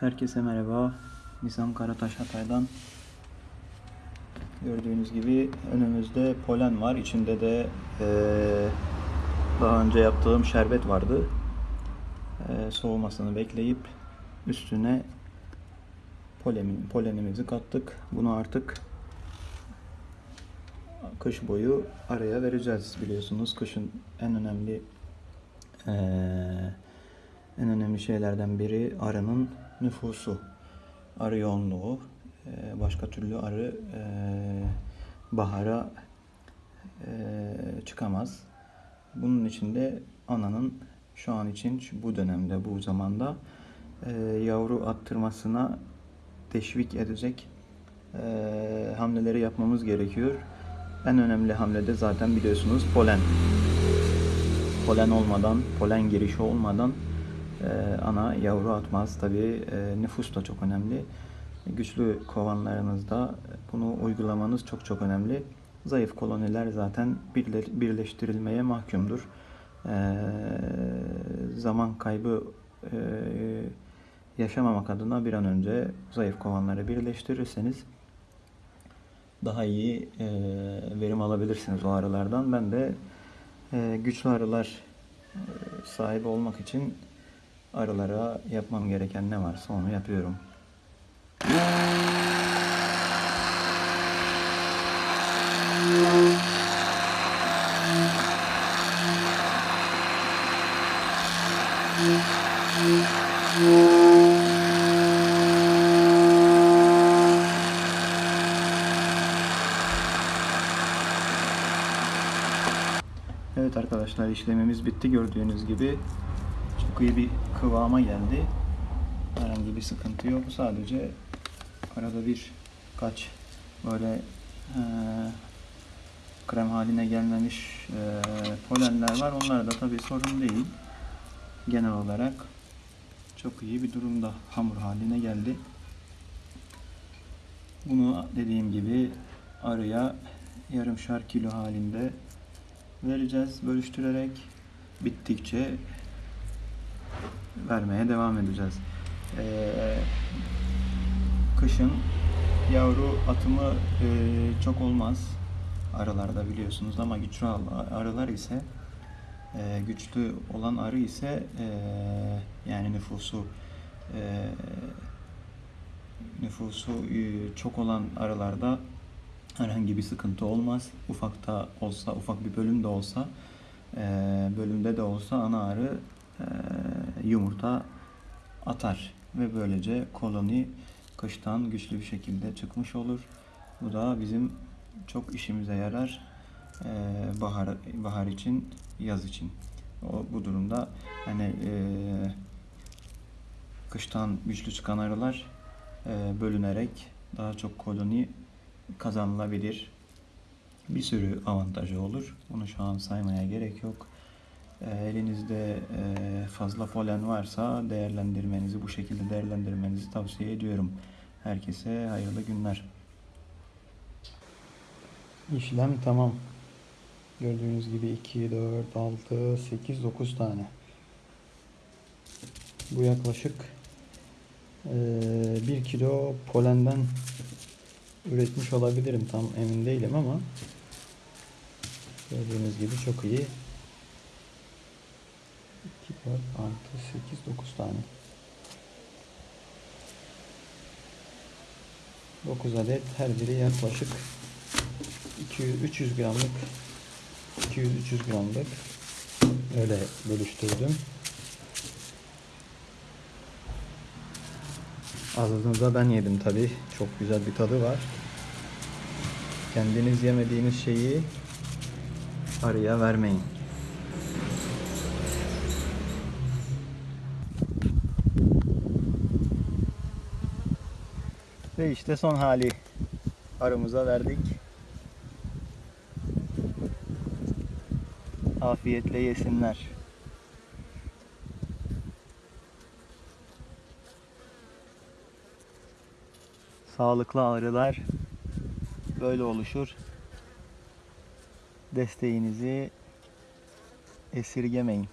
Herkese merhaba. Nizam Karataş Hatay'dan. Gördüğünüz gibi önümüzde polen var. İçinde de eee, daha önce yaptığım şerbet vardı. Eee, soğumasını bekleyip üstüne polen, polenimizi kattık. Bunu artık kış boyu araya vereceğiz biliyorsunuz. Kışın en önemli eee, en önemli şeylerden biri arının nüfusu. Arı yoğunluğu. Eee, Başka türlü arı eee, bahara eee, çıkamaz. Bunun için de ananın şu an için bu dönemde bu zamanda yavru attırmasına teşvik edecek hamleleri yapmamız gerekiyor. En önemli hamle de zaten biliyorsunuz polen. Polen olmadan, polen girişi olmadan e, ana yavru atmaz. Tabii e, nüfus da çok önemli. Güçlü kovanlarınızda bunu uygulamanız çok çok önemli. Zayıf koloniler zaten birle- birleştirilmeye mahkumdur. E, zaman kaybı e, yaşamamak adına bir an önce zayıf kovanları birleştirirseniz daha iyi e, verim alabilirsiniz o arılardan. Ben de e, güçlü arılar e, sahibi olmak için arılara yapmam gereken ne varsa onu yapıyorum. Evet arkadaşlar işlemimiz bitti gördüğünüz gibi. İyi bir kıvama geldi. Herhangi bir sıkıntı yok. Sadece arada bir kaç böyle eee, krem haline gelmemiş eee, polenler var. Onlar da tabii sorun değil. Genel olarak çok iyi bir durumda hamur haline geldi. Bunu dediğim gibi arıya yarımşar kilo halinde vereceğiz bölüştürerek bittikçe vermeye devam edeceğiz. Ee, kışın yavru atımı e, çok olmaz arılarda biliyorsunuz ama güçlü arılar ise e, güçlü olan arı ise e, yani nüfusu e, nüfusu e, çok olan arılarda herhangi bir sıkıntı olmaz. Ufakta olsa, ufak bir bölüm de olsa, e, bölümde de olsa ana arı yumurta atar ve böylece koloni kıştan güçlü bir şekilde çıkmış olur. Bu da bizim çok işimize yarar e, bahar bahar için, yaz için. O bu durumda hani e, kıştan güçlü çıkan arılar bölünerek daha çok koloni kazanılabilir. Bir sürü avantajı olur. Bunu şu an saymaya gerek yok. E, elinizde e, fazla polen varsa değerlendirmenizi, bu şekilde değerlendirmenizi tavsiye ediyorum. Herkese hayırlı günler. İşlem tamam. Gördüğünüz gibi 2, 4, 6, 8, 9 tane. Bu yaklaşık 1 kilo polenden üretmiş olabilirim. Tam emin değilim ama gördüğünüz gibi çok iyi. 2, 4, 6, 8, 9 tane. 9 adet her biri yaklaşık 200 300 gramlık 200 300 gramlık öyle bölüştürdüm. Azını da ben yedim tabi. Çok güzel bir tadı var. Kendiniz yemediğiniz şeyi arıya vermeyin. Ve işte son hali arımıza verdik. Afiyetle yesinler. Sağlıklı arılar böyle oluşur. Desteğinizi esirgemeyin.